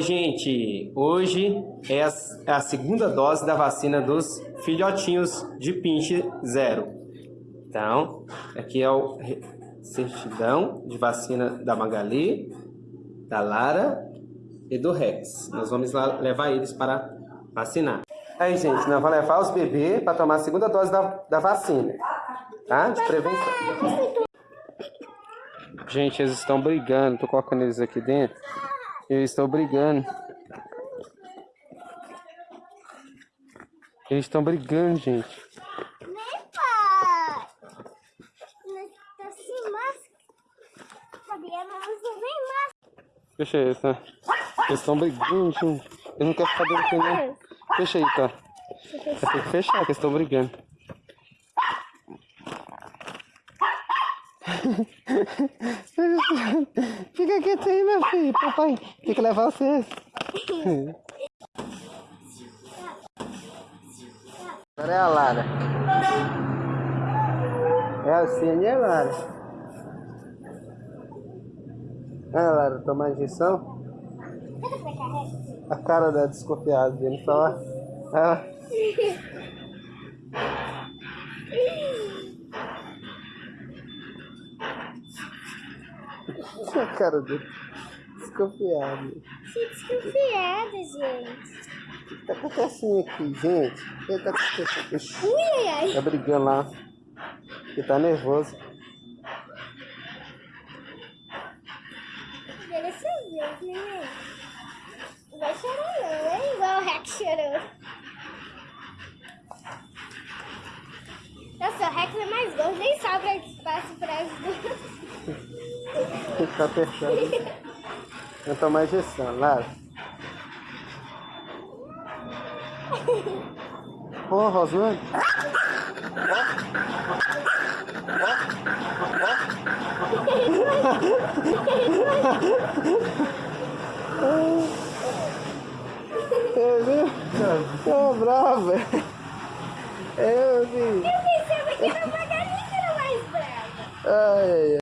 Oi, gente! Hoje é a, é a segunda dose da vacina dos filhotinhos de pinche zero. Então, aqui é o certidão de vacina da Magali, da Lara e do Rex. Nós vamos lá levar eles para vacinar. Aí, gente, nós vamos levar os bebês para tomar a segunda dose da, da vacina, tá? De prevenção. Gente, eles estão brigando. Tô colocando eles aqui dentro. Eles estão brigando. Eles estão brigando, gente. Fecha aí, tá? Eles estão brigando, gente. Eles não querem ficar dentro não. Fecha aí, tá? Tem que fechar, que eles estão brigando. Fica quieto aí, meu filho. Papai tem que levar vocês. Agora é a Lara. É assim, é a Lara. Ah, Lara, tomar injeção? A cara da desconfiada dele só. Ah. A cara dele. Desconfiado. Que desconfiada, gente. O que tá acontecendo aqui, gente? O que tá acontecendo? Ui, ai. Tá brigando lá. Ele tá nervoso. Dessa vez, né? Não vai chorar não, é igual o Rex chorou. Nossa, o Rex é mais gordo, nem sobra espaço para os dois. Tem que ficar apertando. Vou tomar injeção, Lara. Ô, Rosane. Eu vi? Tô brava. Eu vi. Eu pensava que era uma galinha que era mais brava. Ai, ai, ai.